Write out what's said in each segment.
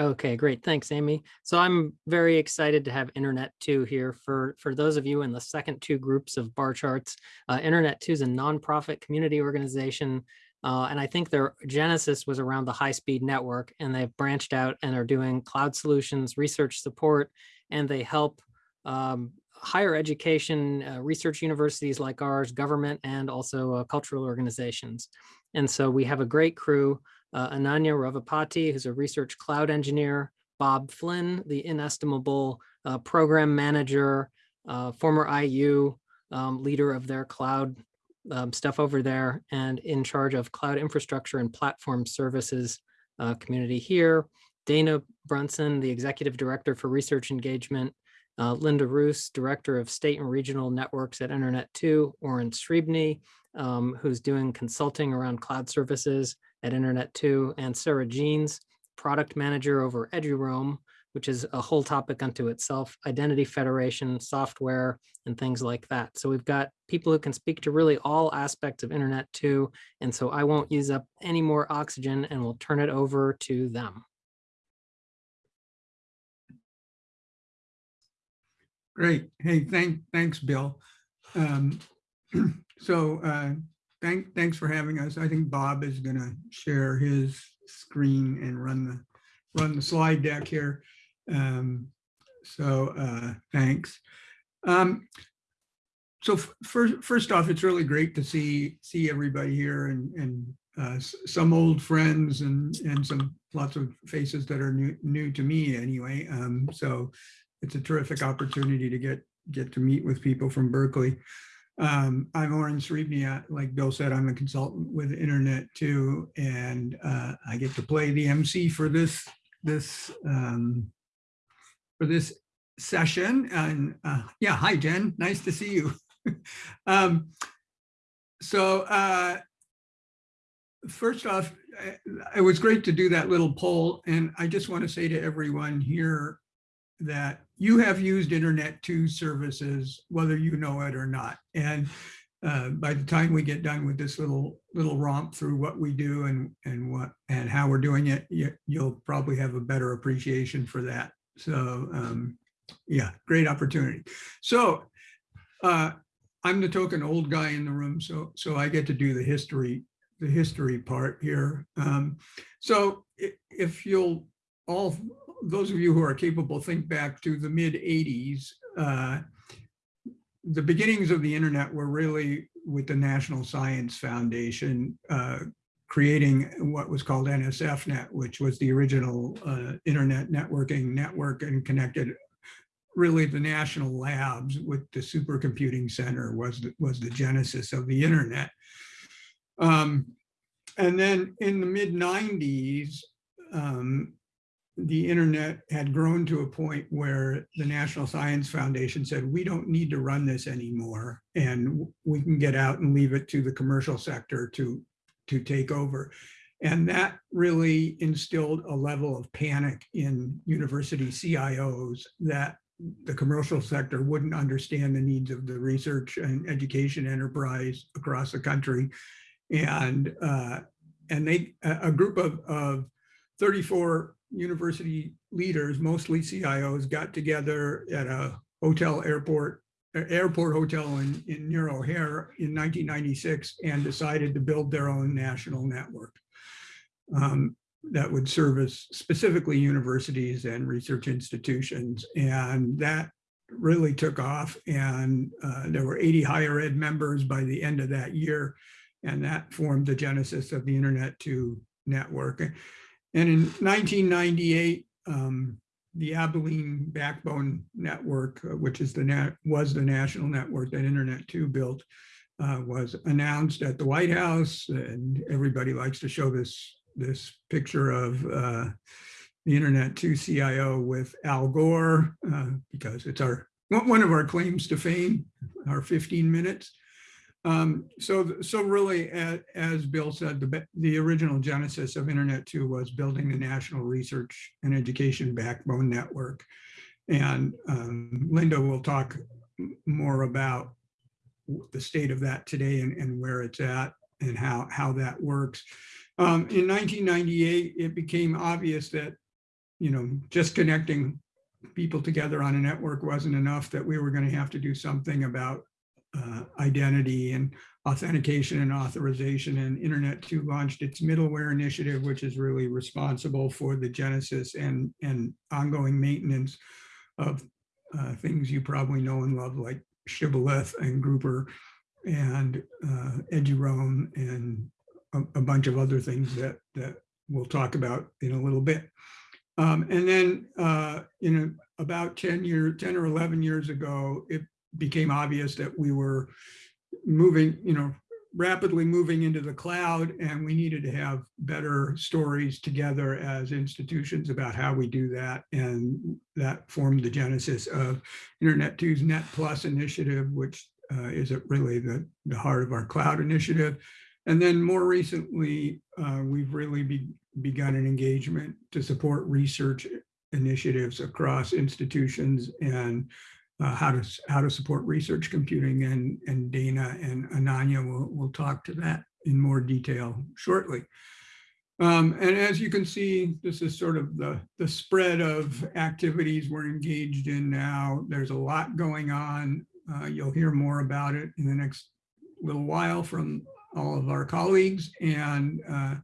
Okay, great. Thanks, Amy. So I'm very excited to have Internet 2 here. For, for those of you in the second two groups of bar charts, uh, Internet 2 is a nonprofit community organization. Uh, and I think their genesis was around the high-speed network, and they've branched out and are doing cloud solutions, research support, and they help um, higher education, uh, research universities like ours, government, and also uh, cultural organizations. And so we have a great crew uh, Ananya Ravapati, who's a research cloud engineer, Bob Flynn, the inestimable uh, program manager, uh, former IU um, leader of their cloud um, stuff over there and in charge of cloud infrastructure and platform services uh, community here. Dana Brunson, the executive director for research engagement, uh, Linda Roos, director of state and regional networks at Internet 2, Oren Srebny, um, who's doing consulting around cloud services, at Internet 2, and Sarah Jeans, product manager over EduRoam, which is a whole topic unto itself, identity federation, software, and things like that. So we've got people who can speak to really all aspects of Internet 2. And so I won't use up any more oxygen and we'll turn it over to them. Great. Hey, thank, thanks, Bill. Um, so uh, thank, thanks for having us. I think Bob is going to share his screen and run the run the slide deck here. Um, so uh, thanks. Um, so first, first off, it's really great to see see everybody here and and uh, some old friends and and some lots of faces that are new new to me anyway. Um, so it's a terrific opportunity to get get to meet with people from Berkeley. Um, I'm Oren Srebny. Like Bill said, I'm a consultant with Internet 2, and uh, I get to play the MC for this this um, for this session. And uh, yeah, hi Jen, nice to see you. um, so uh, first off, it was great to do that little poll, and I just want to say to everyone here that you have used Internet 2 services, whether you know it or not. And uh, by the time we get done with this little little romp through what we do and and what and how we're doing it, you, will probably have a better appreciation for that. So um, yeah, great opportunity. So uh, I'm the token old guy in the room, so so I get to do the history the history part here. Um, so if you'll all those of you who are capable think back to the mid 80s, uh, the beginnings of the internet were really with the National Science Foundation uh, creating what was called NSFNet, which was the original uh, internet networking network and connected really the national labs with the supercomputing center was the, was the genesis of the internet. Um, and then in the mid 90s, um, the internet had grown to a point where the National Science Foundation said, we don't need to run this anymore and we can get out and leave it to the commercial sector to, to take over. And that really instilled a level of panic in university CIOs that the commercial sector wouldn't understand the needs of the research and education enterprise across the country. And, uh, and they, a group of, of 34 university leaders, mostly CIOs, got together at a hotel airport, airport hotel in, in near O'Hare in 1996 and decided to build their own national network um, that would service specifically universities and research institutions. And that really took off and uh, there were 80 higher ed members by the end of that year. And that formed the genesis of the Internet 2 network. And in 1998, um, the Abilene Backbone Network, uh, which is the net, was the national network that Internet 2 built, uh, was announced at the White House. And everybody likes to show this, this picture of uh, the Internet 2 CIO with Al Gore, uh, because it's our one of our claims to fame, our 15 minutes. Um, so, so really, as, Bill said, the, the original genesis of Internet 2 was building the National Research and Education Backbone Network. And um, Linda will talk more about the state of that today and, and where it's at and how, how that works. Um, in 1998, it became obvious that you know, just connecting people together on a network wasn't enough, that we were going to have to do something about uh, identity and authentication and authorization and Internet 2 launched its middleware initiative, which is really responsible for the genesis and, and ongoing maintenance of uh, things you probably know and love like Shibboleth and Grouper and uh, Eduroam and a, a bunch of other things that, that we'll talk about in a little bit. Um, and then, uh, you know, about 10 years, 10 or 11 years ago, it became obvious that we were moving, you know, rapidly moving into the cloud and we needed to have better stories together as institutions about how we do that. And that formed the genesis of Internet 2's Net Plus initiative, which uh, is really the, the heart of our cloud initiative. And then more recently, uh, we've really be, begun an engagement to support research initiatives across institutions and uh, how to how to support research computing and and Dana and Ananya will will talk to that in more detail shortly. Um, and as you can see, this is sort of the the spread of activities we're engaged in now. There's a lot going on. Uh, you'll hear more about it in the next little while from all of our colleagues, and uh,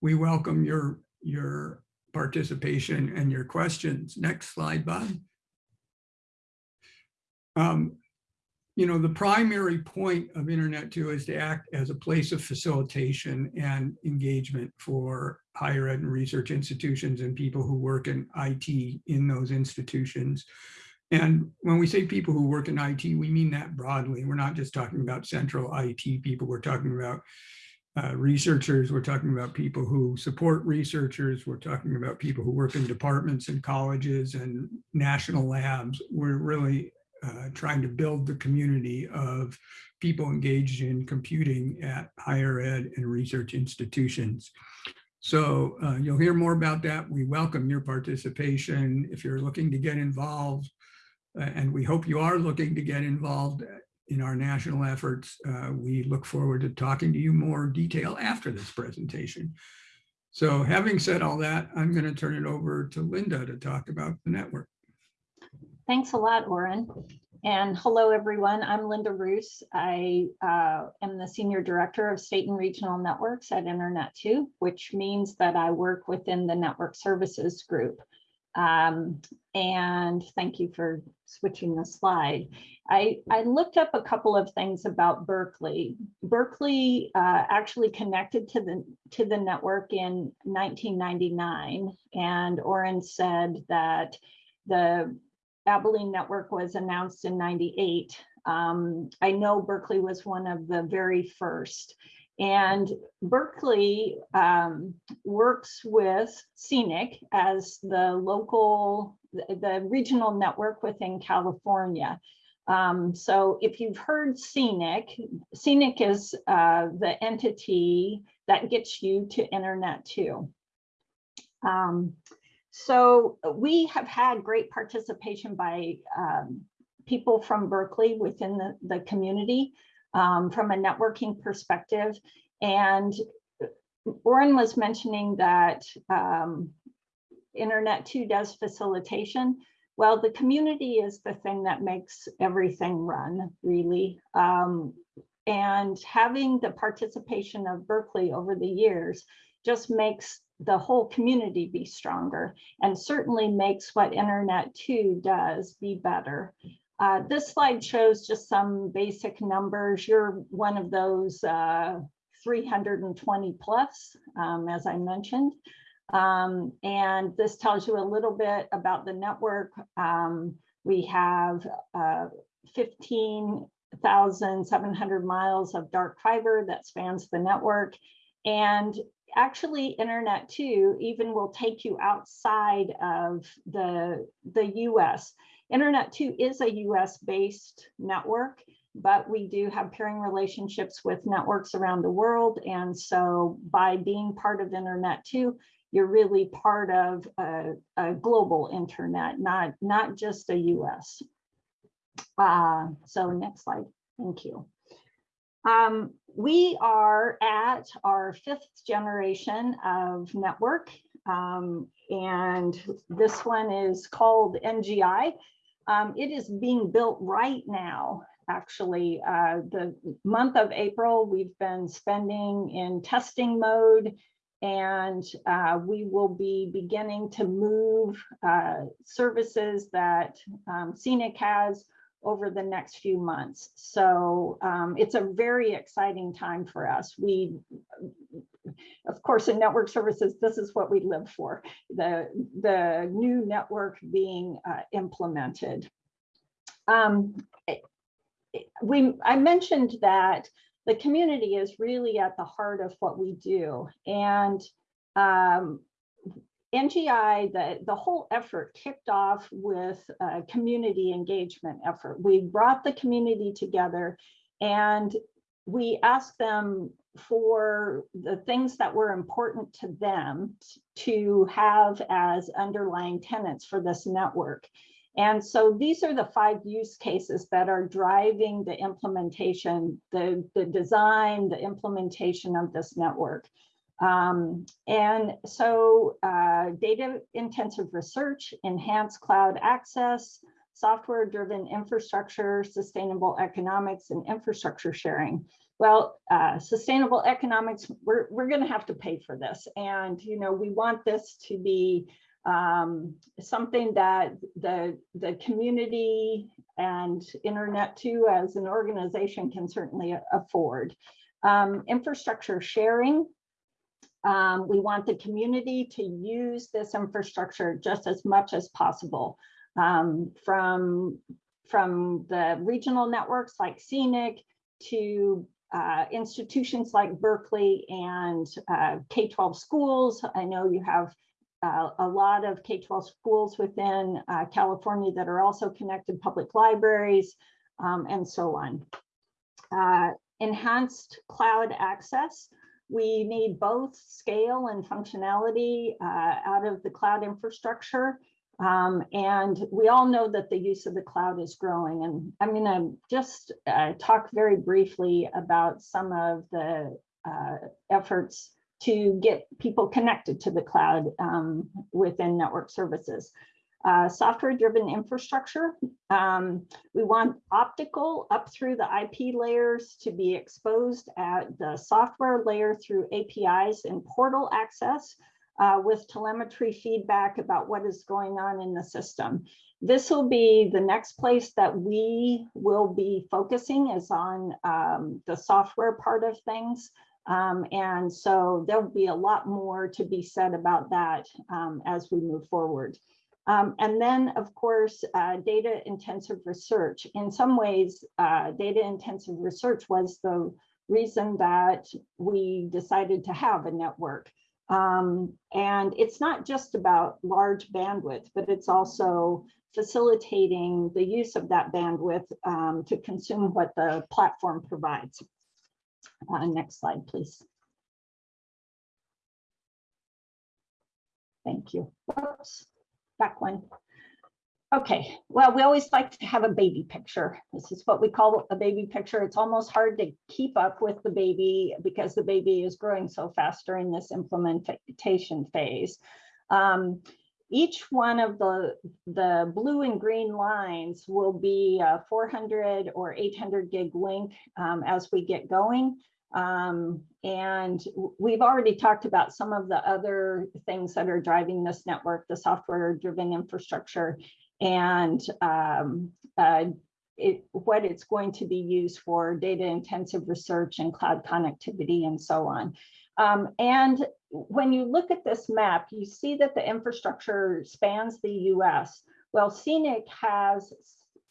we welcome your your participation and your questions. Next slide, Bob. Um, you know, the primary point of Internet 2 is to act as a place of facilitation and engagement for higher ed and research institutions and people who work in IT in those institutions. And when we say people who work in IT, we mean that broadly. We're not just talking about central IT people. We're talking about uh, researchers. We're talking about people who support researchers. We're talking about people who work in departments and colleges and national labs. We're really uh, trying to build the community of people engaged in computing at higher ed and research institutions. So uh, you'll hear more about that. We welcome your participation. If you're looking to get involved, uh, and we hope you are looking to get involved in our national efforts, uh, we look forward to talking to you more detail after this presentation. So having said all that, I'm going to turn it over to Linda to talk about the network. Thanks a lot, Oren. And hello, everyone. I'm Linda Roos. I uh, am the Senior Director of State and Regional Networks at Internet 2, which means that I work within the Network Services Group. Um, and thank you for switching the slide. I, I looked up a couple of things about Berkeley. Berkeley uh, actually connected to the to the network in 1999, and Oren said that the Abilene Network was announced in 98. Um, I know Berkeley was one of the very first. And Berkeley um, works with CENIC as the local, the regional network within California. Um, so if you've heard CENIC, CENIC is uh, the entity that gets you to Internet 2. Um, so uh, we have had great participation by um, people from Berkeley within the, the community um, from a networking perspective. And uh, Oren was mentioning that um, Internet 2 does facilitation. Well, the community is the thing that makes everything run, really. Um, and having the participation of Berkeley over the years just makes the whole community be stronger and certainly makes what Internet 2 does be better. Uh, this slide shows just some basic numbers. You're one of those uh, 320 plus, um, as I mentioned. Um, and this tells you a little bit about the network. Um, we have uh, 15,700 miles of dark fiber that spans the network. And actually internet 2 even will take you outside of the the US. Internet 2 is a US based network, but we do have peering relationships with networks around the world. And so by being part of Internet 2, you're really part of a, a global internet, not, not just a US. Uh, so next slide, thank you. Um, we are at our fifth generation of network. Um, and this one is called NGI. Um, it is being built right now, actually. Uh, the month of April, we've been spending in testing mode and uh, we will be beginning to move uh, services that um, CENIC has over the next few months. So um, it's a very exciting time for us. We, of course, in network services, this is what we live for, the, the new network being uh, implemented. Um, we, I mentioned that the community is really at the heart of what we do. And um, NGI, the, the whole effort kicked off with a community engagement effort. We brought the community together and we asked them for the things that were important to them to have as underlying tenants for this network. And so these are the five use cases that are driving the implementation, the, the design, the implementation of this network. Um, and so uh, data intensive research, enhanced cloud access, software driven infrastructure, sustainable economics and infrastructure sharing. Well, uh, sustainable economics, we're, we're going to have to pay for this. And, you know, we want this to be um, something that the, the community and internet 2 as an organization can certainly afford. Um, infrastructure sharing, um, we want the community to use this infrastructure just as much as possible. Um, from, from the regional networks like CENIC to uh, institutions like Berkeley and uh, K-12 schools. I know you have uh, a lot of K-12 schools within uh, California that are also connected public libraries um, and so on. Uh, enhanced cloud access. We need both scale and functionality uh, out of the cloud infrastructure. Um, and we all know that the use of the cloud is growing. And I'm going to just uh, talk very briefly about some of the uh, efforts to get people connected to the cloud um, within network services. Uh, software driven infrastructure. Um, we want optical up through the IP layers to be exposed at the software layer through APIs and portal access uh, with telemetry feedback about what is going on in the system. This will be the next place that we will be focusing is on um, the software part of things. Um, and so there'll be a lot more to be said about that um, as we move forward. Um, and then, of course, uh, data intensive research. In some ways, uh, data intensive research was the reason that we decided to have a network. Um, and it's not just about large bandwidth, but it's also facilitating the use of that bandwidth um, to consume what the platform provides. Uh, next slide, please. Thank you. Whoops, back one. Okay, well, we always like to have a baby picture. This is what we call a baby picture. It's almost hard to keep up with the baby because the baby is growing so fast during this implementation phase. Um, each one of the, the blue and green lines will be a 400 or 800 gig link um, as we get going. Um, and we've already talked about some of the other things that are driving this network, the software driven infrastructure and um, uh, it, what it's going to be used for data intensive research and cloud connectivity and so on. Um, and when you look at this map, you see that the infrastructure spans the US. Well, CENIC has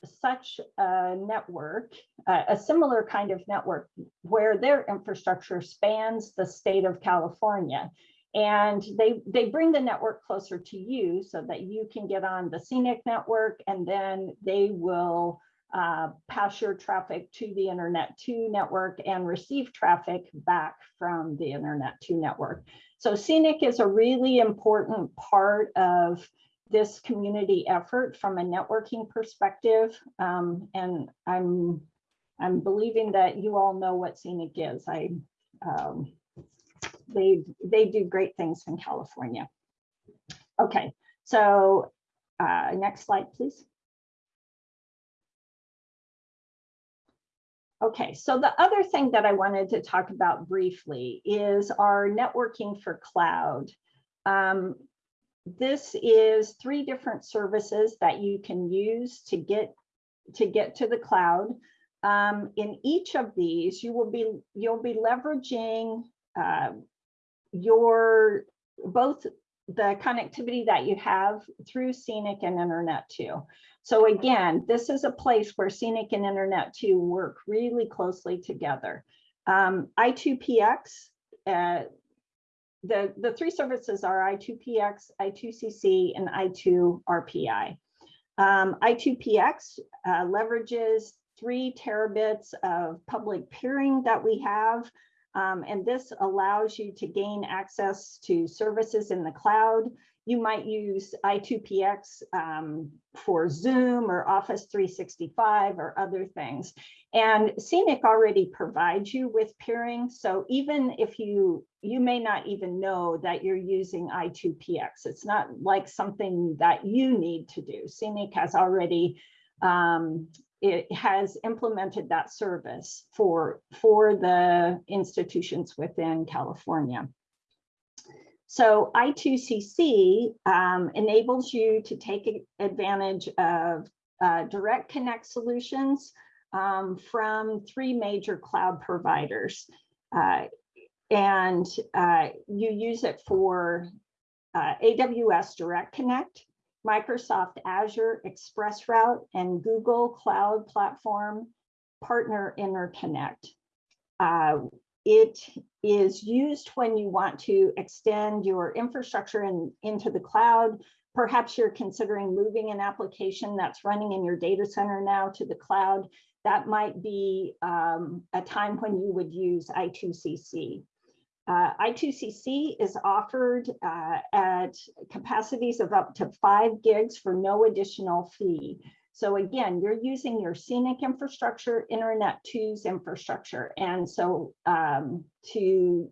such a network, a similar kind of network where their infrastructure spans the state of California. And they, they bring the network closer to you so that you can get on the CENIC network and then they will uh, pass your traffic to the Internet 2 network and receive traffic back from the Internet 2 network. So CENIC is a really important part of this community effort from a networking perspective. Um, and I'm, I'm believing that you all know what CENIC is. I, um, they, they do great things in California. Okay, so uh, next slide, please. Okay, so the other thing that I wanted to talk about briefly is our networking for cloud. Um, this is three different services that you can use to get to get to the cloud. Um, in each of these, you will be you'll be leveraging uh, your both the connectivity that you have through CENIC and Internet 2. So again, this is a place where CENIC and Internet 2 work really closely together. Um, I2PX, uh, the, the three services are I2PX, I2CC, and I2RPI. Um, I2PX uh, leverages three terabits of public peering that we have um, and this allows you to gain access to services in the cloud. You might use I2PX um, for Zoom or Office 365 or other things. And CENIC already provides you with peering. So even if you, you may not even know that you're using I2PX, it's not like something that you need to do. CENIC has already um, it has implemented that service for, for the institutions within California. So I2CC um, enables you to take advantage of uh, direct connect solutions um, from three major cloud providers. Uh, and uh, you use it for uh, AWS Direct Connect, Microsoft Azure ExpressRoute and Google Cloud Platform Partner Interconnect. It is used when you want to extend your infrastructure in, into the cloud. Perhaps you're considering moving an application that's running in your data center now to the cloud. That might be um, a time when you would use I2CC. Uh, I2CC is offered uh, at capacities of up to five gigs for no additional fee. So again, you're using your CENIC infrastructure, Internet 2's infrastructure. And so um, to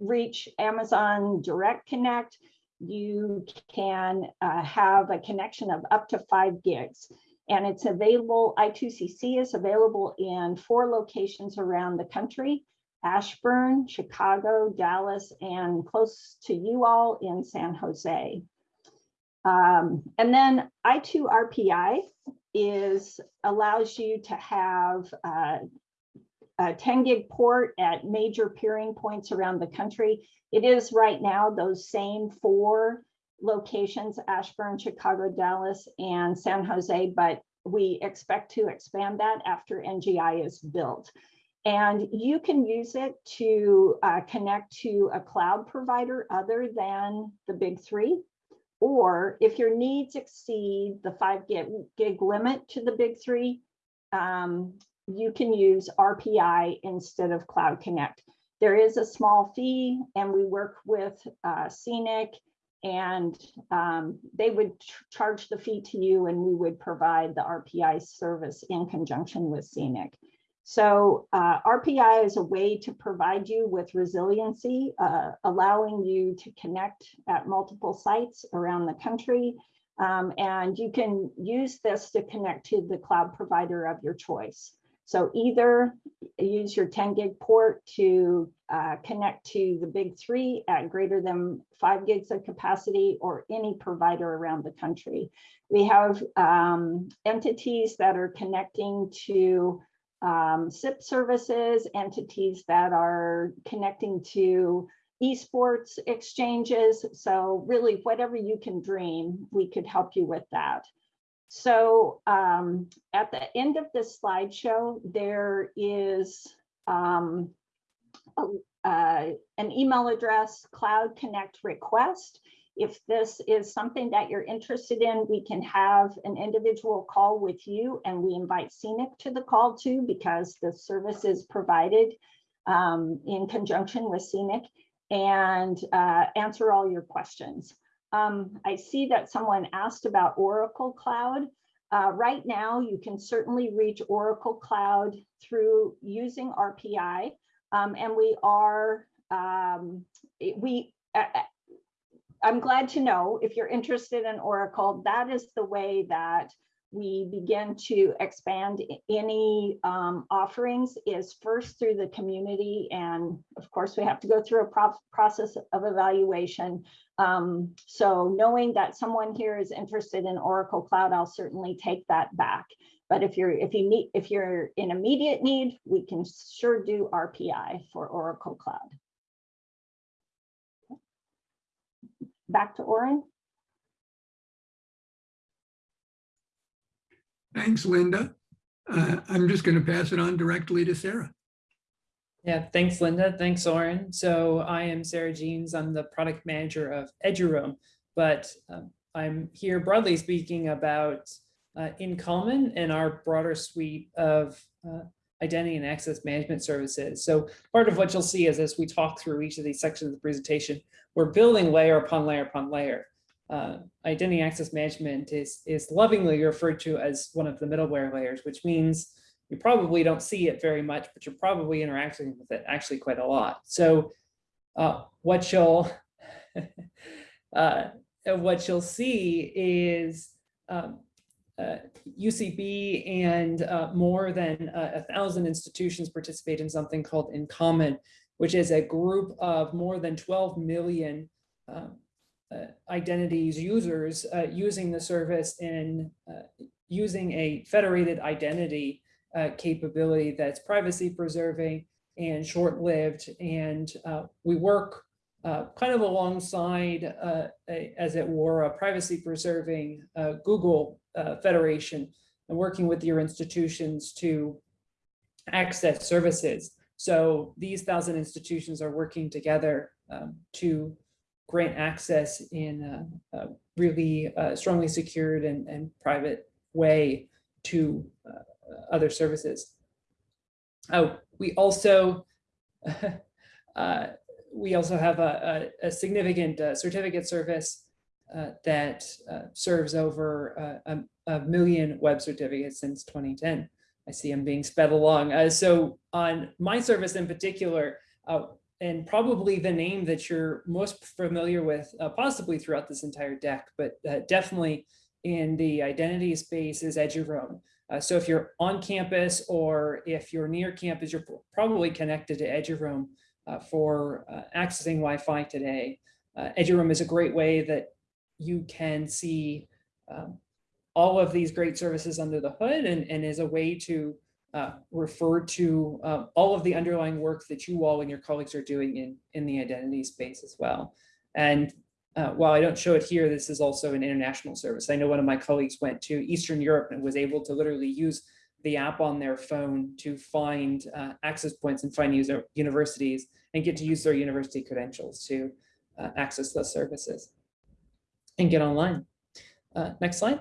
reach Amazon Direct Connect, you can uh, have a connection of up to five gigs. And it's available, I2CC is available in four locations around the country. Ashburn, Chicago, Dallas, and close to you all in San Jose. Um, and then I2RPI is allows you to have uh, a 10 gig port at major peering points around the country. It is right now those same four locations, Ashburn, Chicago, Dallas, and San Jose, but we expect to expand that after NGI is built. And you can use it to uh, connect to a cloud provider other than the big three. Or if your needs exceed the five gig, gig limit to the big three, um, you can use RPI instead of Cloud Connect. There is a small fee and we work with uh, CENIC and um, they would charge the fee to you and we would provide the RPI service in conjunction with CENIC. So uh, RPI is a way to provide you with resiliency, uh, allowing you to connect at multiple sites around the country. Um, and you can use this to connect to the cloud provider of your choice. So either use your 10 gig port to uh, connect to the big three at greater than five gigs of capacity or any provider around the country. We have um, entities that are connecting to um, SIP services, entities that are connecting to esports exchanges. So really whatever you can dream, we could help you with that. So um, at the end of this slideshow, there is um, a, uh, an email address, Cloud Connect request. If this is something that you're interested in, we can have an individual call with you and we invite CENIC to the call too because the service is provided um, in conjunction with CENIC and uh, answer all your questions. Um, I see that someone asked about Oracle Cloud. Uh, right now, you can certainly reach Oracle Cloud through using RPI, um, and we are um, we I'm glad to know if you're interested in Oracle, that is the way that we begin to expand any um, offerings is first through the community. And of course, we have to go through a process of evaluation. Um, so knowing that someone here is interested in Oracle Cloud, I'll certainly take that back. But if you're, if you need, if you're in immediate need, we can sure do RPI for Oracle Cloud. Back to Oren. Thanks, Linda. Uh, I'm just going to pass it on directly to Sarah. Yeah, thanks, Linda. Thanks, Oren. So I am Sarah Jeans. I'm the product manager of Eduroam, but um, I'm here broadly speaking about uh, InCommon and our broader suite of uh, identity and access management services. So part of what you'll see is as we talk through each of these sections of the presentation, we're building layer upon layer upon layer. Uh, identity access management is, is lovingly referred to as one of the middleware layers, which means you probably don't see it very much, but you're probably interacting with it actually quite a lot. So uh, what you'll uh, what you'll see is um, uh, UCB and uh, more than a, a thousand institutions participate in something called InCommon, which is a group of more than 12 million um, uh, identities users uh, using the service in uh, using a federated identity uh, capability that's privacy preserving and short-lived. And uh, we work uh, kind of alongside, uh, a- as it were, a privacy preserving uh, Google uh, Federation and working with your institutions to access services. So these thousand institutions are working together um, to grant access in a, really uh, strongly secured and, and private way to uh, other services. Oh, we also we also have a, a, a significant uh, certificate service uh, that uh, serves over uh, a, a million web certificates since 2010. I see I'm being sped along. Uh, so on my service in particular, and probably the name that you're most familiar with, possibly throughout this entire deck, but definitely in the identity space is Eduroam. Uh, so if you're on campus or if you're near campus, you're probably connected to Eduroam for uh, accessing Wi-Fi today. Uh, Eduroam is a great way that you can see um, all of these great services under the hood and, and is a way to uh, refer to uh, all of the underlying work that you all and your colleagues are doing in, in the identity space as well. And uh, while I don't show it here, this is also an international service. I know one of my colleagues went to Eastern Europe and was able to literally use the app on their phone to find uh, access points and find user universities and get to use their university credentials to uh, access those services and get online. Uh, next slide.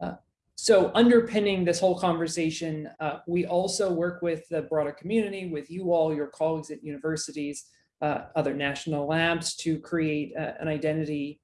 Uh, so underpinning this whole conversation, uh, we also work with the broader community, with you all, your colleagues at universities, uh, other national labs to create an identity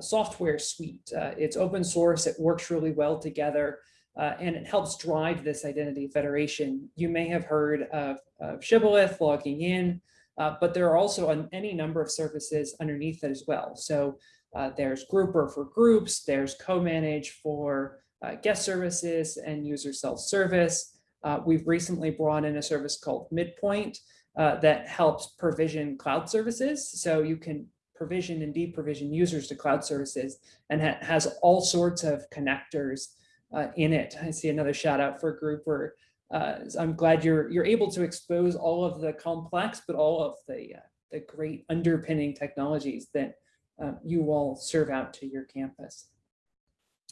software suite. Uh, it's open source, it works really well together, uh, and it helps drive this identity federation. You may have heard of, of Shibboleth logging in, uh, but there are also an, any number of services underneath it as well. So uh, there's Grouper for groups, there's COmanage for uh, guest services and user self-service. Uh, we've recently brought in a service called Midpoint uh, that helps provision cloud services. So you can provision and deprovision users to cloud services and ha has all sorts of connectors uh, in it. I see another shout out for Grouper. Uh, I'm glad you're you're able to expose all of the complex, but all of the uh, the great underpinning technologies that uh, you all serve out to your campus.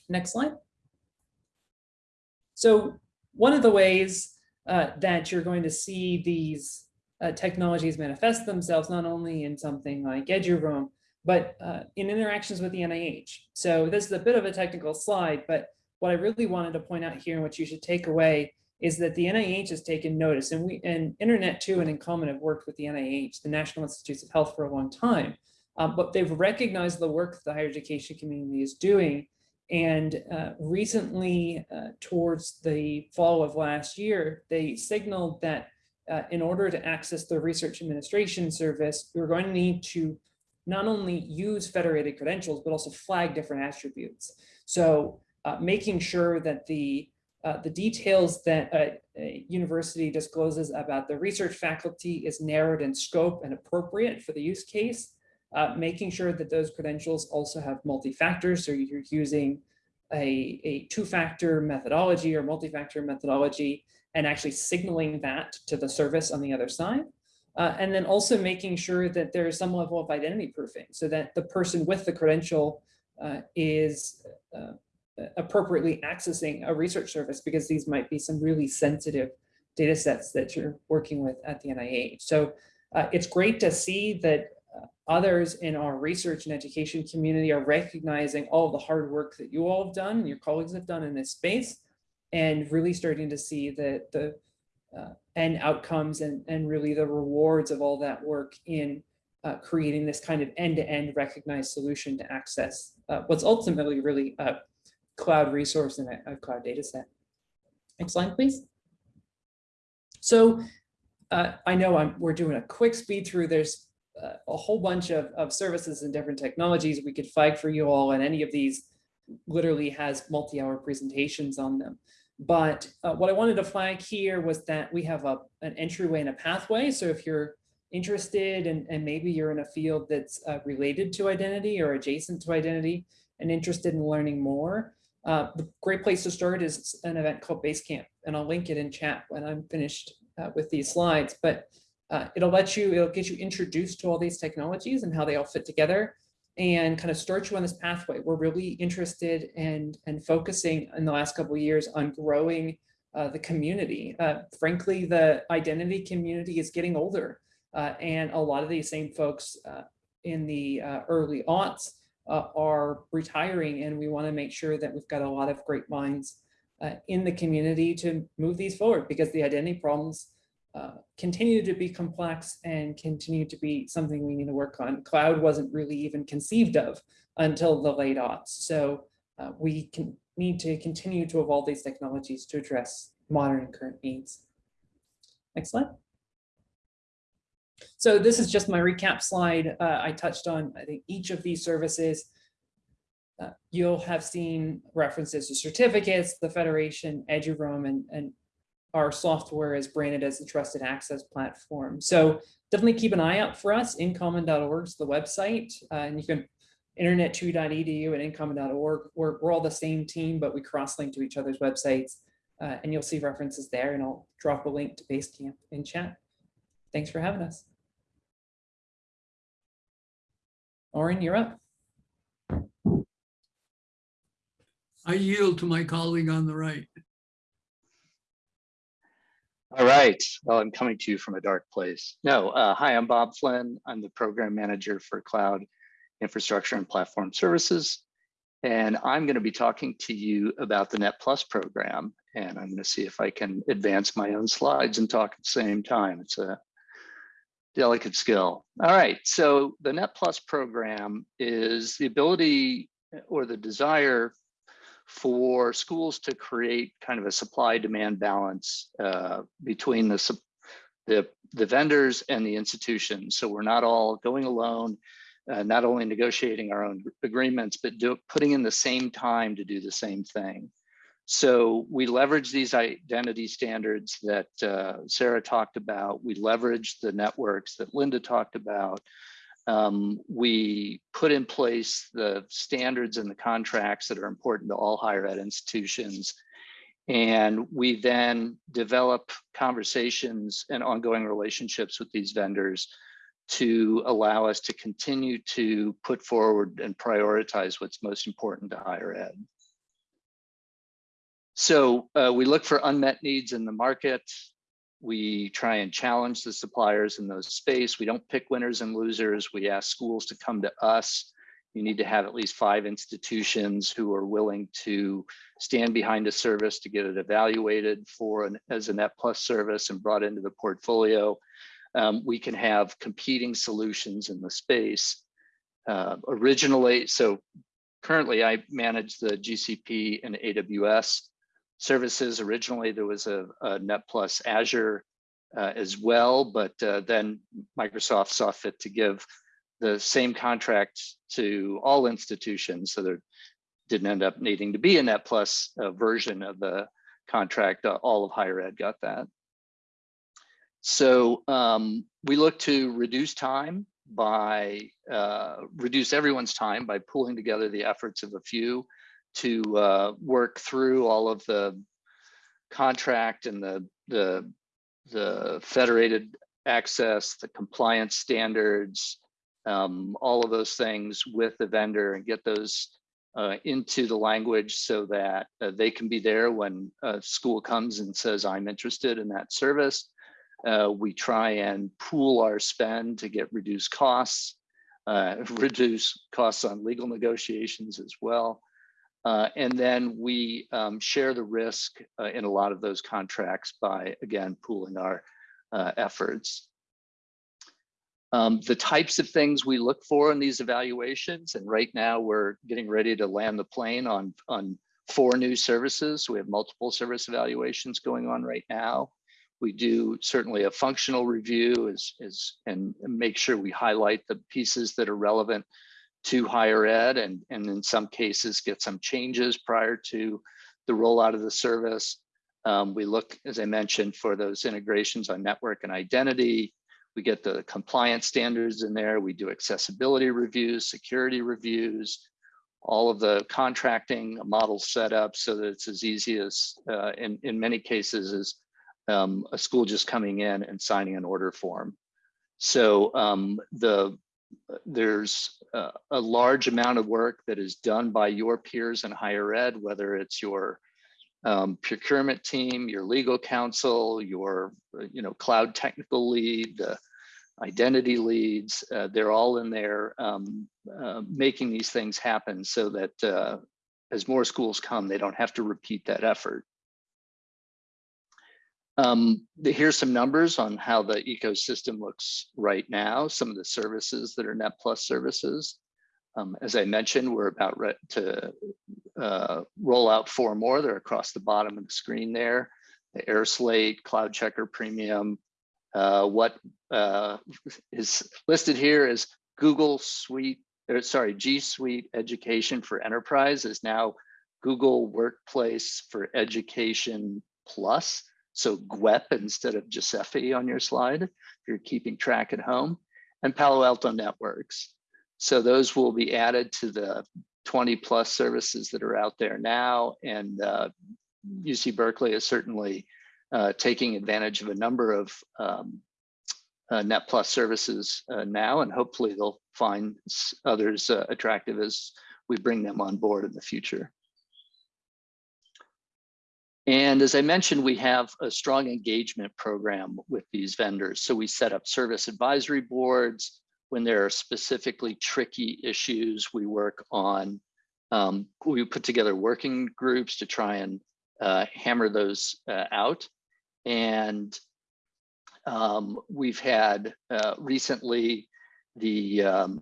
Next slide. So one of the ways uh, that you're going to see these uh, technologies manifest themselves not only in something like Eduroam, but uh, in interactions with the NIH. So this is a bit of a technical slide, but what I really wanted to point out here and what you should take away is that the NIH has taken notice and we and Internet 2 and InCommon have worked with the NIH, the National Institutes of Health for a long time, um, but they've recognized the work that the higher education community is doing. And uh, recently, uh, towards the fall of last year, they signaled that uh, in order to access the research administration service, we're going to need to not only use federated credentials, but also flag different attributes. So uh, making sure that the uh, the details that a, a, university discloses about the research faculty is narrowed in scope and appropriate for the use case, uh, making sure that those credentials also have multi-factors. So you're using a, a two-factor methodology or multi-factor methodology and actually signaling that to the service on the other side. Uh, and then also making sure that there's some level of identity proofing so that the person with the credential uh, is uh, appropriately accessing a research service because these might be some really sensitive data sets that you're working with at the NIH. So uh, it's great to see that others in our research and education community are recognizing all the hard work that you all have done and your colleagues have done in this space and really starting to see that the uh, end outcomes and, and really the rewards of all that work in uh, creating this kind of end-to-end -end recognized solution to access uh, what's ultimately really a cloud resource and a, a cloud data set. Next slide, please. So uh, I know I'm, we're doing a quick speed through. There's a whole bunch of, of services and different technologies we could flag for you all, and any of these literally has multi-hour presentations on them. But uh, what I wanted to flag here was that we have a, an entryway and a pathway. So if you're interested and, and maybe you're in a field that's uh, related to identity or adjacent to identity and interested in learning more, uh, the great place to start is an event called Basecamp, and I'll link it in chat when I'm finished uh, with these slides. But uh, it'll let you, it'll get you introduced to all these technologies and how they all fit together and kind of start you on this pathway. We're really interested and, and focusing in the last couple of years on growing uh, the community. Uh, frankly, the identity community is getting older, uh, and a lot of these same folks uh, in the uh, early aughts are retiring, and we want to make sure that we've got a lot of great minds in the community to move these forward because the identity problems uh, continue to be complex and continue to be something we need to work on. Cloud wasn't really even conceived of until the late aughts. So uh, we can need to continue to evolve these technologies to address modern and current needs. Next slide. So this is just my recap slide. Uh, I touched on, I think, each of these services. Uh, you'll have seen references to certificates, the Federation, Eduroam, and, and our software is branded as the trusted access platform. So definitely keep an eye out for us. Incommon.org is the website, uh, and you can internet2.edu and incommon.org. We're, we're all the same team, but we cross-link to each other's websites, uh, and you'll see references there, and I'll drop a link to Basecamp in chat. Thanks for having us. Oren, you're up. I yield to my colleague on the right. All right. Well, I'm coming to you from a dark place. No, uh, hi, I'm Bob Flynn. I'm the program manager for cloud infrastructure and platform services. And I'm going to be talking to you about the Net Plus program. And I'm going to see if I can advance my own slides and talk at the same time. It's a delicate skill. All right. So the Net Plus program is the ability or the desire for schools to create kind of a supply demand balance uh, between the, the, the vendors and the institutions. So we're not all going alone, uh, not only negotiating our own agreements, but do, putting in the same time to do the same thing. So we leverage these identity standards that uh, Sarah talked about. We leverage the networks that Linda talked about. Um, we put in place the standards and the contracts that are important to all higher ed institutions. And we then develop conversations and ongoing relationships with these vendors to allow us to continue to put forward and prioritize what's most important to higher ed. So uh, we look for unmet needs in the market. We try and challenge the suppliers in those space. We don't pick winners and losers. We ask schools to come to us. You need to have at least five institutions who are willing to stand behind a service to get it evaluated for an, as a net plus service and brought into the portfolio. Um, we can have competing solutions in the space. Uh, originally, so currently I manage the GCP and AWS services. Originally, there was a, a Net Plus Azure uh, as well, but uh, then Microsoft saw fit to give the same contract to all institutions, so there didn't end up needing to be a Net Plus uh, version of the contract. Uh, all of higher ed got that. So um, we look to reduce time by uh, reduce everyone's time by pulling together the efforts of a few to uh, work through all of the contract and the the the federated access, the compliance standards, um, all of those things with the vendor and get those uh, into the language so that uh, they can be there when a school comes and says, I'm interested in that service. Uh, we try and pool our spend to get reduced costs, uh, reduce costs on legal negotiations as well. Uh, and then we um, share the risk uh, in a lot of those contracts by, again, pooling our uh, efforts. Um, the types of things we look for in these evaluations, and right now we're getting ready to land the plane on, on four new services. We have multiple service evaluations going on right now. We do certainly a functional review is, is, and make sure we highlight the pieces that are relevant to higher ed and, and in some cases get some changes prior to the rollout of the service. Um, we look, as I mentioned, for those integrations on network and identity. We get the compliance standards in there. We do accessibility reviews, security reviews, all of the contracting model set up so that it's as easy as, uh, in, in many cases, as um, a school just coming in and signing an order form. So um, the there's a, a large amount of work that is done by your peers in higher ed, whether it's your um, procurement team, your legal counsel, your you know cloud technical lead, the identity leads. Uh, they're all in there um, uh, making these things happen so that uh, as more schools come, they don't have to repeat that effort. Um, the, here's some numbers on how the ecosystem looks right now, some of the services that are Net Plus services. Um, as I mentioned, we're about to uh, roll out four more. They're across the bottom of the screen there. The AirSlate, CloudCheckr Premium. Uh, what uh, is listed here is Google Suite, or sorry, G Suite Education for Enterprise is now Google Workspace for Education Plus. So GWEP instead of Giuseppe on your slide, if you're keeping track at home, and Palo Alto Networks. So those will be added to the 20 plus services that are out there now. And uh, UC Berkeley is certainly uh, taking advantage of a number of um, uh, Net Plus services uh, now, and hopefully they'll find others uh, attractive as we bring them on board in the future. And as I mentioned, we have a strong engagement program with these vendors. So we set up service advisory boards. When there are specifically tricky issues, we work on, um, we put together working groups to try and uh, hammer those uh, out. And um, we've had uh, recently the um,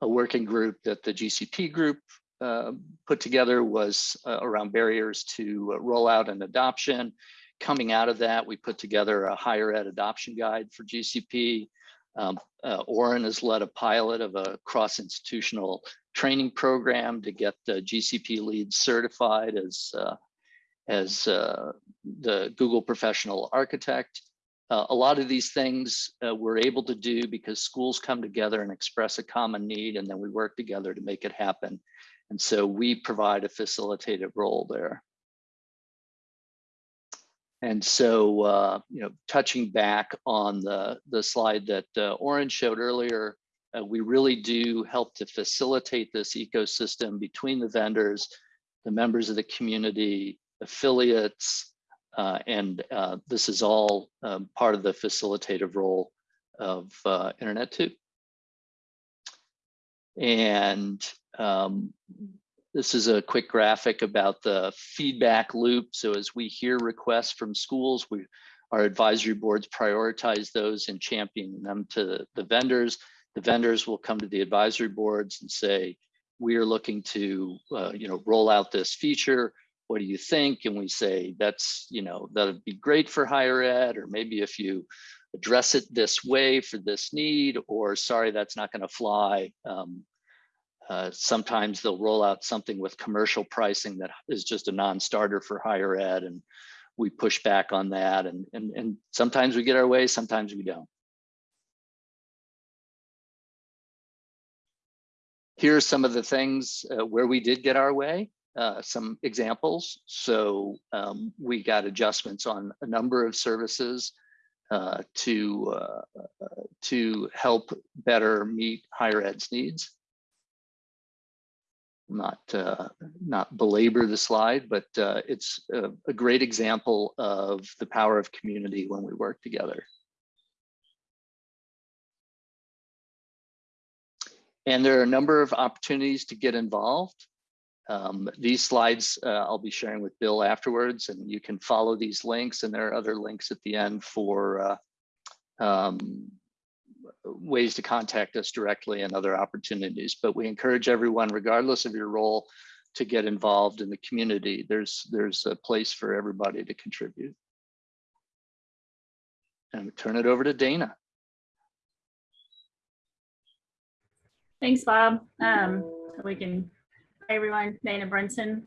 a working group that the GCP group uh, put together was uh, around barriers to uh, rollout and adoption. Coming out of that, we put together a higher ed adoption guide for GCP. Um, uh, Oren has led a pilot of a cross-institutional training program to get the GCP leads certified as, uh, as the Google Professional Architect. Uh, a lot of these things uh, we're able to do because schools come together and express a common need and then we work together to make it happen. And so we provide a facilitative role there. And so, uh, you know, touching back on the, the slide that uh, Oren showed earlier, uh, we really do help to facilitate this ecosystem between the vendors, the members of the community, affiliates, uh, and uh, this is all um, part of the facilitative role of uh, Internet 2. And um, this is a quick graphic about the feedback loop. So as we hear requests from schools, we our advisory boards prioritize those and champion them to the vendors. The vendors will come to the advisory boards and say, we are looking to, uh, you know, roll out this feature. What do you think? And we say, that's, you know, that'd be great for higher ed, or maybe if you address it this way for this need, or sorry, that's not going to fly. Um, uh, sometimes they'll roll out something with commercial pricing that is just a non-starter for higher ed, and we push back on that. And, and, and sometimes we get our way, sometimes we don't. Here are some of the things uh, where we did get our way, uh, some examples. So um, we got adjustments on a number of services uh, to, uh, to help better meet higher ed's needs. Not, uh, not belabor the slide, but uh, it's a, a great example of the power of community when we work together. And there are a number of opportunities to get involved. Um, these slides uh, I'll be sharing with Bill afterwards, and you can follow these links. And there are other links at the end for uh, um, ways to contact us directly and other opportunities. But we encourage everyone, regardless of your role, to get involved in the community. There's there's a place for everybody to contribute. And we turn it over to Dana. Thanks, Bob. Um, we can, everyone, Dana Brunson,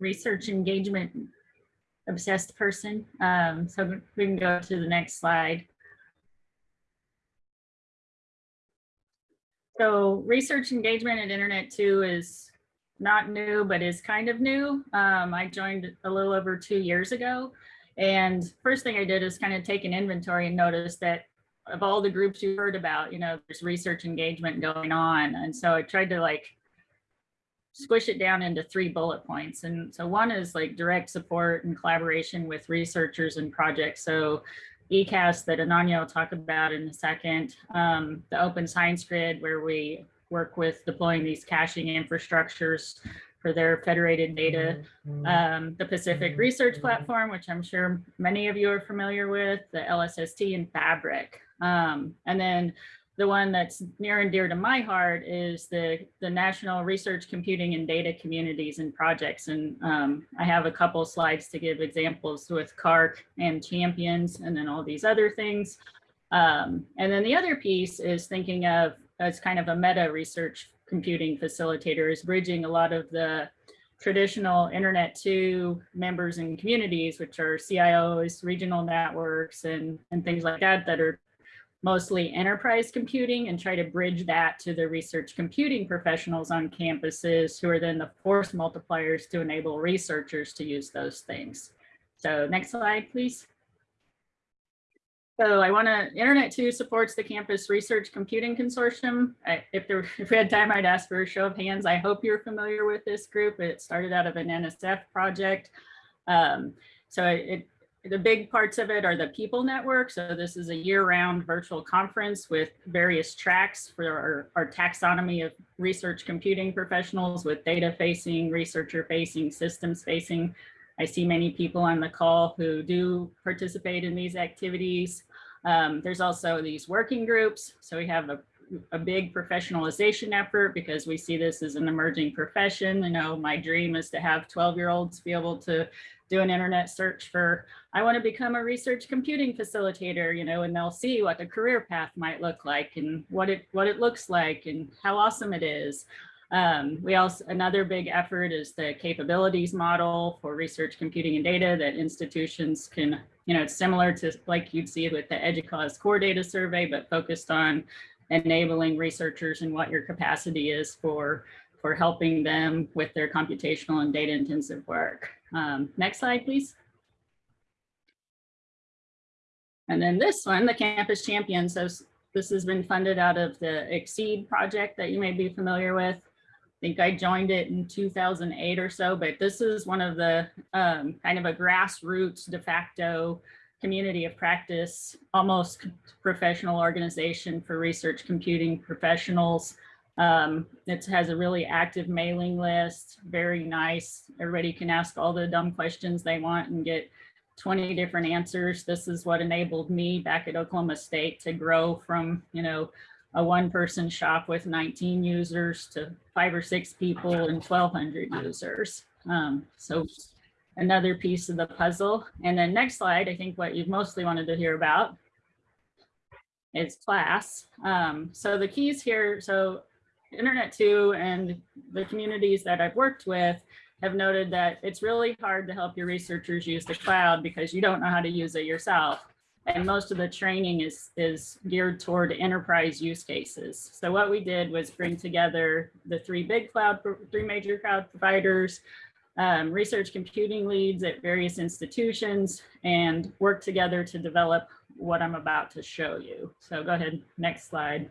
research engagement obsessed person. Um, so we can go to the next slide. So research engagement at Internet 2 is not new, but is kind of new. Um, I joined a little over two years ago. And first thing I did is kind of take an inventory and notice that of all the groups you heard about, you know, there's research engagement going on. And so I tried to like squish it down into three bullet points. And so one is like direct support and collaboration with researchers and projects. So ECAS that Ananya will talk about in a second, um, the Open Science Grid where we work with deploying these caching infrastructures for their federated data, um, the Pacific Research Platform, which I'm sure many of you are familiar with, the LSST and Fabric. Um, and then the one that's near and dear to my heart is the, the National Research Computing and Data Communities and Projects. And um, I have a couple slides to give examples with CaRCC and Champions and then all these other things. Um, and then the other piece is thinking of as kind of a meta research computing facilitator is bridging a lot of the traditional Internet 2 members and communities, which are CIOs, regional networks, and, and things like that, that are mostly enterprise computing and try to bridge that to the research computing professionals on campuses who are then the force multipliers to enable researchers to use those things. So next slide, please. So I want to, Internet 2 supports the Campus Research Computing Consortium. I, if, there, if we had time, I'd ask for a show of hands. I hope you're familiar with this group. It started out of an NSF project. Um, so it, the big parts of it are the people network. So this is a year-round virtual conference with various tracks for our, our, taxonomy of research computing professionals with data facing, researcher facing, systems facing. I see many people on the call who do participate in these activities. Um, there's also these working groups. So we have a, a big professionalization effort because we see this as an emerging profession. You know, my dream is to have 12 year olds be able to do an internet search for, I want to become a research computing facilitator, you know, and they'll see what the career path might look like and what it what it looks like and how awesome it is. Um, we also, another big effort is the capabilities model for research computing and data that institutions can, you know, it's similar to like you'd see with the EDUCAUSE core data survey, but focused on enabling researchers and what your capacity is for, for helping them with their computational and data intensive work. Um, next slide, please. And then this one, the Campus Champions, so this has been funded out of the XSEDE project that you may be familiar with. I think I joined it in 2008 or so, but this is one of the um, kind of a grassroots de facto community of practice, almost professional organization for research computing professionals. Um, it has a really active mailing list, very nice. Everybody can ask all the dumb questions they want and get 20 different answers. This is what enabled me back at Oklahoma State to grow from, you know, a one person shop with 19 users to five or six people and 1200 users. Um, so another piece of the puzzle. And then next slide, I think what you've mostly wanted to hear about is class. Um, so the keys here, so Internet 2 and the communities that I've worked with have noted that it's really hard to help your researchers use the cloud because you don't know how to use it yourself. And most of the training is, is geared toward enterprise use cases. So what we did was bring together the three big cloud, three major cloud providers, um, research computing leads at various institutions, and work together to develop what I'm about to show you. So go ahead, next slide.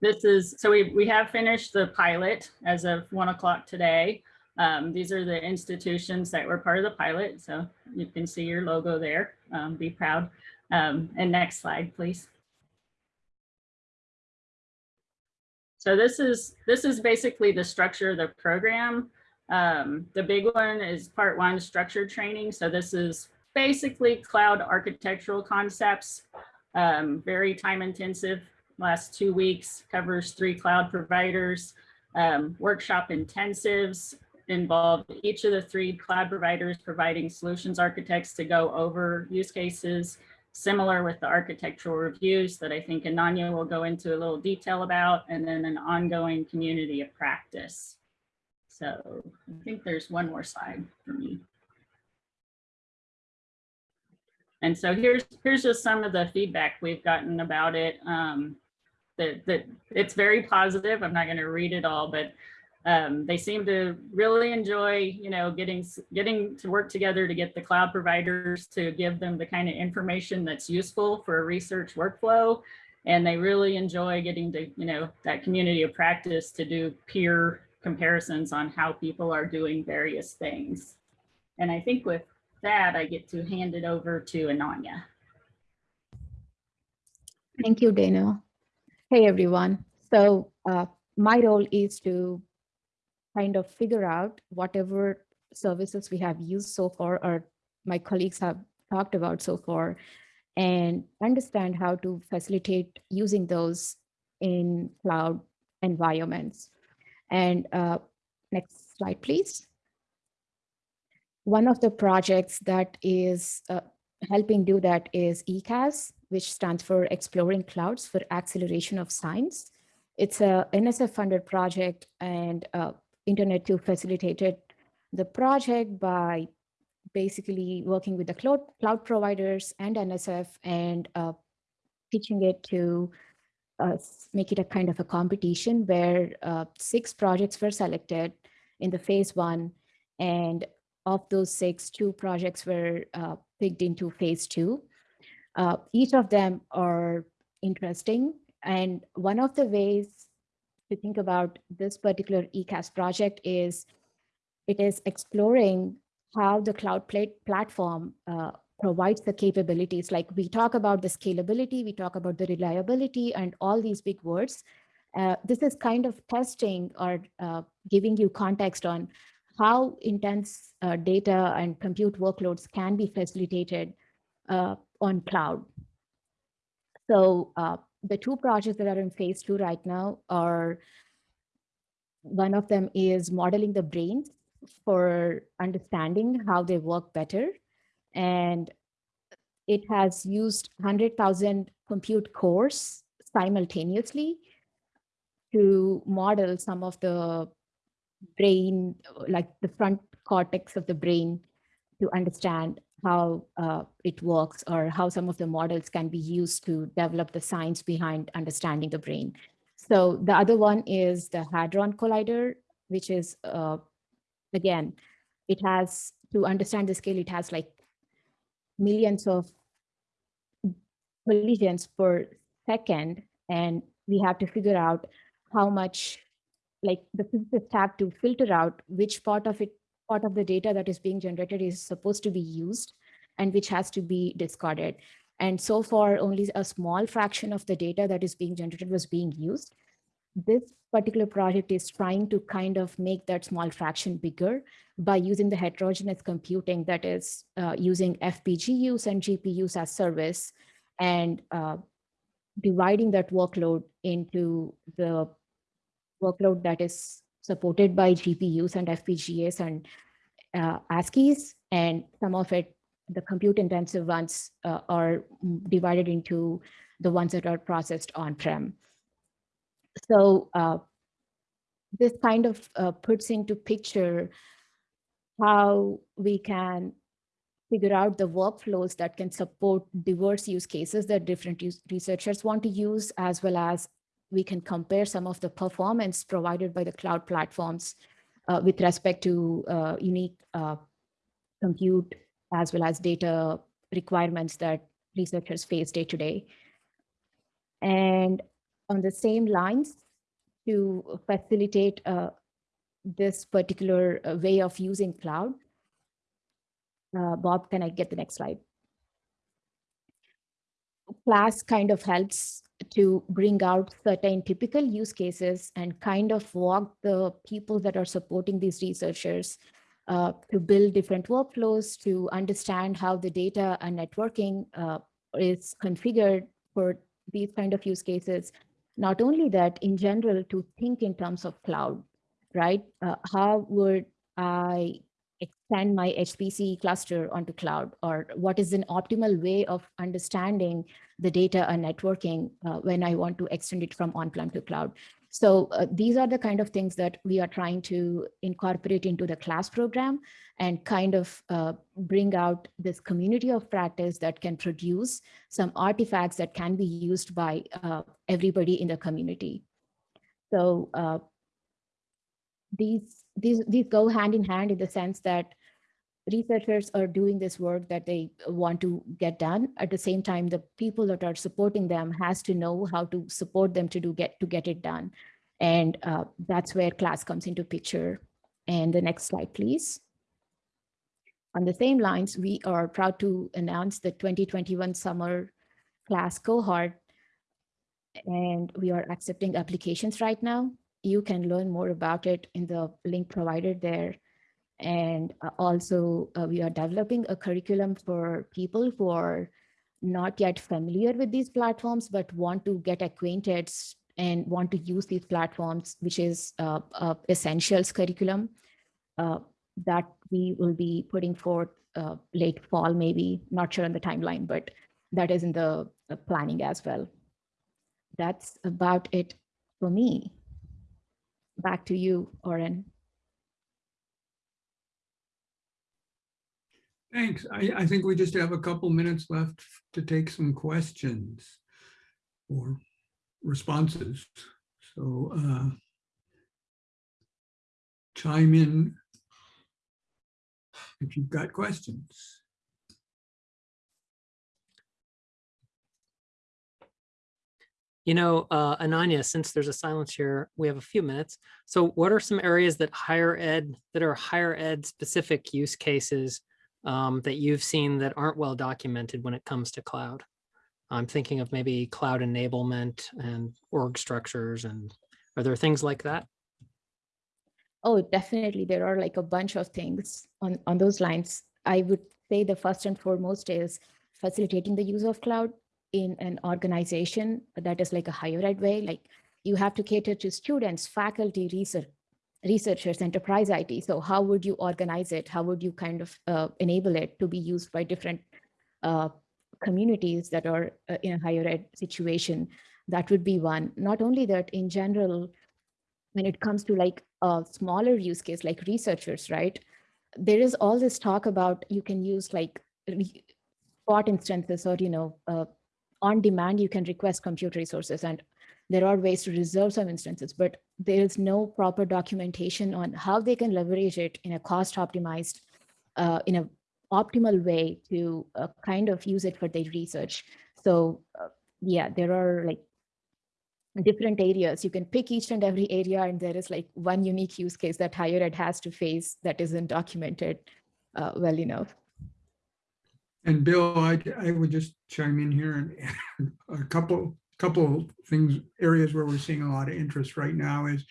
This is, so we, we have finished the pilot as of one o'clock today. Um, these are the institutions that were part of the pilot. So you can see your logo there. Um, be proud. Um, and next slide, please. So this is this is basically the structure of the program. Um, the big one is part one, structured training. So this is basically cloud architectural concepts, um, very time intensive. Last two weeks covers three cloud providers. Um, workshop intensives involve each of the three cloud providers providing solutions architects to go over use cases, similar with the architectural reviews that I think Ananya will go into a little detail about, and then an ongoing community of practice. So I think there's one more slide for me. And so here's here's just some of the feedback we've gotten about it. Um, that that it's very positive. I'm not going to read it all, but um, they seem to really enjoy, you know, getting getting to work together to get the cloud providers to give them the kind of information that's useful for a research workflow. And they really enjoy getting to, you know, that community of practice to do peer comparisons on how people are doing various things. And I think with that, I get to hand it over to Ananya. Thank you, Dana. Hey, everyone. So uh, my role is to kind of figure out whatever services we have used so far or my colleagues have talked about so far and understand how to facilitate using those in cloud environments. And uh, next slide, please. One of the projects that is uh, helping do that is ECAS, which stands for Exploring Clouds for Acceleration of Science. It's a NSF funded project and uh, Internet 2 facilitated the project by basically working with the cloud, cloud providers and NSF and uh, pitching it to uh, make it a kind of a competition where uh, six projects were selected in the phase one. And of those six, two projects were uh, picked into phase two. Uh, each of them are interesting. And one of the ways to think about this particular ECAS project is it is exploring how the cloud plat platform uh, provides the capabilities. Like we talk about the scalability, we talk about the reliability and all these big words. Uh, this is kind of testing or uh, giving you context on how intense uh, data and compute workloads can be facilitated uh, on cloud. So uh, the two projects that are in phase two right now are, one of them is modeling the brains for understanding how they work better. And it has used 100,000 compute cores simultaneously to model some of the brain, like the front cortex of the brain to understand how uh, it works or how some of the models can be used to develop the science behind understanding the brain. So the other one is the Hadron Collider, which is, uh, again, it has, to understand the scale, it has like millions of collisions per second. And we have to figure out how much, like the physicists have to filter out which part of it part of the data that is being generated is supposed to be used and which has to be discarded. And so far, only a small fraction of the data that is being generated was being used. This particular project is trying to kind of make that small fraction bigger by using the heterogeneous computing that is uh, using FPGAs and GPUs as service and uh, dividing that workload into the workload that is supported by GPUs and FPGAs and uh, ASICs, and some of it the compute intensive ones uh, are divided into the ones that are processed on-prem. So uh, this kind of uh, puts into picture how we can figure out the workflows that can support diverse use cases that different researchers want to use, as well as we can compare some of the performance provided by the cloud platforms uh, with respect to uh, unique uh, compute as well as data requirements that researchers face day to day. And on the same lines, to facilitate uh, this particular uh, way of using cloud, uh, Bob, can I get the next slide? Class kind of helps to bring out certain typical use cases and kind of walk the people that are supporting these researchers uh, to build different workflows, to understand how the data and networking uh, is configured for these kind of use cases. Not only that, in general, to think in terms of cloud, right? Uh, how would I extend my HPC cluster onto cloud? Or what is an optimal way of understanding the data and networking uh, when I want to extend it from on-prem to cloud? So uh, these are the kind of things that we are trying to incorporate into the class program and kind of uh, bring out this community of practice that can produce some artifacts that can be used by uh, everybody in the community. So uh, these, these, these go hand in hand in the sense that researchers are doing this work that they want to get done. At the same time, the people that are supporting them has to know how to support them to do get to get it done. And uh, that's where class comes into picture. And the next slide, please. On the same lines, we are proud to announce the 2021 summer class cohort. And we are accepting applications right now. You can learn more about it in the link provided there. And uh, also uh, we are developing a curriculum for people who are not yet familiar with these platforms, but want to get acquainted and want to use these platforms, which is uh, a essentials curriculum uh, that we will be putting forth uh, late fall, maybe, not sure on the timeline, but that is in the uh, planning as well. That's about it for me. Back to you, Oren. Thanks. I, I think we just have a couple minutes left to take some questions or responses. So uh, chime in if you've got questions. You know, uh, Ananya, since there's a silence here, we have a few minutes. So what are some areas that higher ed, that are higher ed specific use cases um, that you've seen that aren't well documented when it comes to cloud? I'm thinking of maybe cloud enablement and org structures and are there things like that? Oh, definitely. There are like a bunch of things on, on those lines. I would say the first and foremost is facilitating the use of cloud in an organization that is like a higher ed way. Like you have to cater to students, faculty, research, researchers, enterprise IT. So how would you organize it? How would you kind of uh, enable it to be used by different uh, communities that are uh, in a higher ed situation? That would be one. Not only that, in general, when it comes to like a smaller use case, like researchers, right? There is all this talk about you can use like spot instances or, you know, uh, on demand, you can request compute resources and there are ways to reserve some instances, but there is no proper documentation on how they can leverage it in a cost optimized, uh, in a optimal way to uh, kind of use it for their research. So uh, yeah, there are like different areas. You can pick each and every area and there is like one unique use case that higher ed has to face that isn't documented uh, well enough. And Bill, I, I would just chime in here and a couple couple things, areas where we're seeing a lot of interest right now is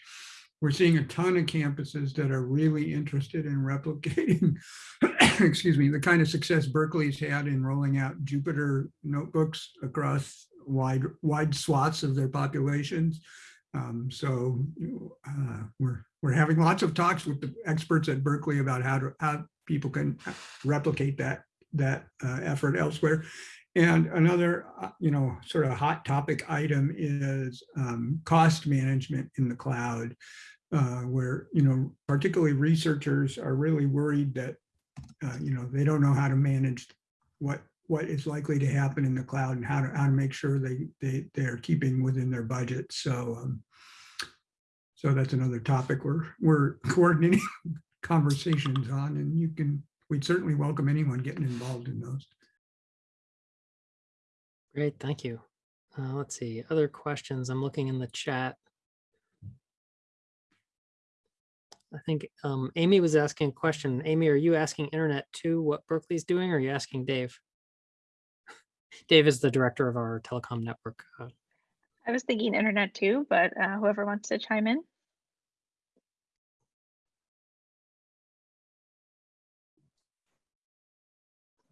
we're seeing a ton of campuses that are really interested in replicating, excuse me, the kind of success Berkeley's had in rolling out Jupyter notebooks across wide, wide swaths of their populations. Um, so uh, we're, we're having lots of talks with the experts at Berkeley about how to, how people can replicate that that uh, effort elsewhere. And another, uh, you know, sort of hot topic item is um, cost management in the cloud, uh, where, you know, particularly researchers are really worried that, uh, you know, they don't know how to manage what what is likely to happen in the cloud and how to how to make sure they they they're keeping within their budget. So um, so that's another topic we're we're coordinating conversations on, and you can we'd certainly welcome anyone getting involved in those. Great, thank you. Uh, let's see, other questions. I'm looking in the chat. I think um, Amy was asking a question. Amy, are you asking Internet 2 what Berkeley's doing, or are you asking Dave? Dave is the director of our telecom network. Uh, I was thinking Internet 2, but uh, whoever wants to chime in.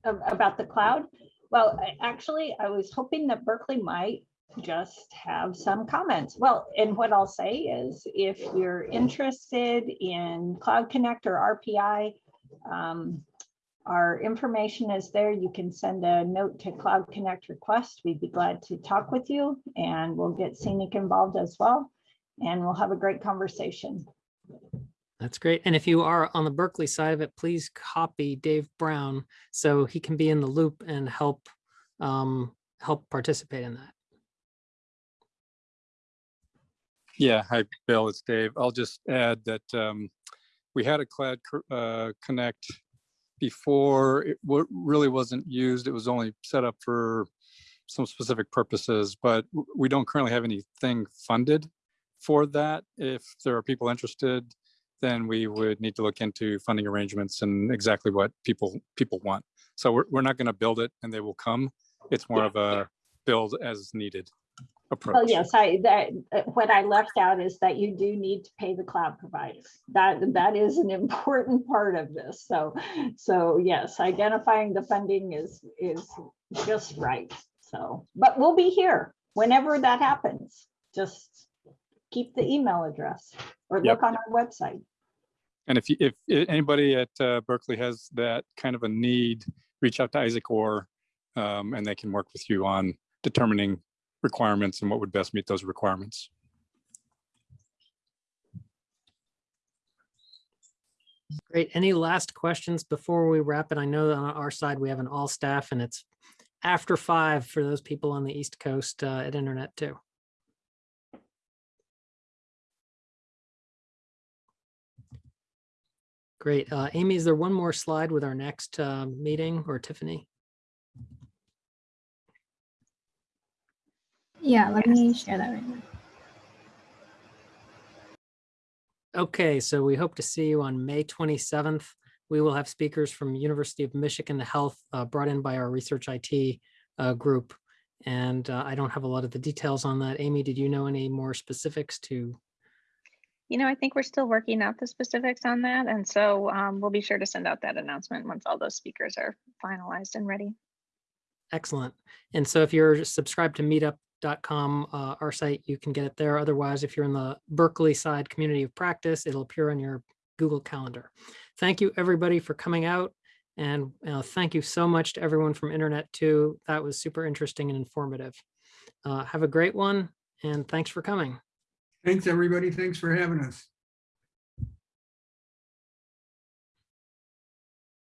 About the cloud? Well, actually, I was hoping that Berkeley might just have some comments. Well, and what I'll say is if you're interested in Cloud Connect or RPI, um, our information is there. You can send a note to Cloud Connect request. We'd be glad to talk with you and we'll get CENIC involved as well. And we'll have a great conversation. That's great. And if you are on the Berkeley side of it, please copy Dave Brown so he can be in the loop and help um, help participate in that. Yeah, hi, Bill, it's Dave. I'll just add that um, we had a Cloud uh, Connect before. It really wasn't used. It was only set up for some specific purposes, but we don't currently have anything funded for that. If there are people interested, then we would need to look into funding arrangements and exactly what people people want. So we're, we're not going to build it and they will come. It's more Yeah. of a build as needed approach. Well, yes, I, that, uh, what I left out is that you do need to pay the cloud providers. That, that is an important part of this. So, so yes, identifying the funding is, is just right. So, but we'll be here whenever that happens. Just keep the email address or Yep. look on our website. And if, you- if anybody at uh, Berkeley has that kind of a need, reach out to Isaac Orr, um, and they can work with you on determining requirements and what would best meet those requirements. Great. Any last questions before we wrap it? I know that on our side, we have an all staff and it's after five for those people on the East Coast uh, at Internet 2. Great. Uh, Amy, is there one more slide with our next uh, meeting or Tiffany? Yeah, let me share that right now. Okay, so we hope to see you on May 27th. We will have speakers from University of Michigan Health uh, brought in by our research IT uh, group. And uh, I don't have a lot of the details on that. Amy, did you know any more specifics to? You know, I think we're still working out the specifics on that. And so um, we'll be sure to send out that announcement once all those speakers are finalized and ready. Excellent. And so if you're subscribed to meetup.com, uh, our site, you can get it there. Otherwise, if you're in the Berkeley side community of practice, it'll appear on your Google Calendar. Thank you, everybody, for coming out. And uh, thank you so much to everyone from Internet 2. That was super interesting and informative. Uh, have a great one, and thanks for coming. Thanks, everybody. Thanks for having us.